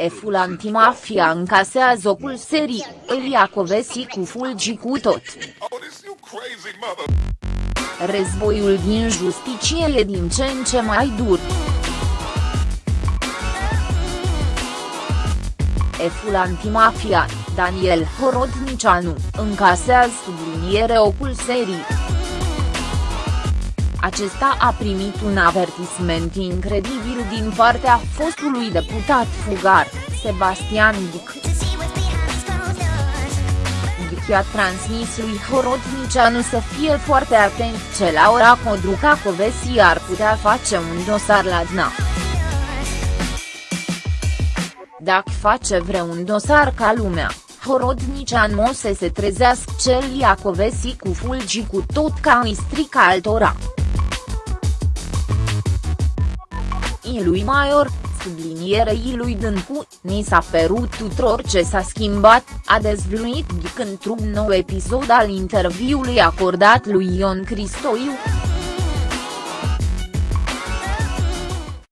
Eful antimafia încasează ocul serii, Elia Covesi cu fulgi cu tot. Războiul din justiție e din ce în ce mai dur. Eful antimafia, Daniel Horodnicianu, încasează subliniere ocul serii. Acesta a primit un avertisment incredibil din partea fostului deputat fugar, Sebastian Dic. Dic a transmis lui Horodnicianu să fie foarte atent ce Laura Codruca Covesi ar putea face un dosar la DNA. Dacă face vreun dosar ca lumea, Horodnicianu o să se trezească cel Iacovesi cu fulgi cu tot ca îi strică altora. I lui Maior, sublinierei lui Dâncu, ni s-a părut tuturor ce s-a schimbat, a dezvăluit Ghic într-un nou episod al interviului acordat lui Ion Cristoiu.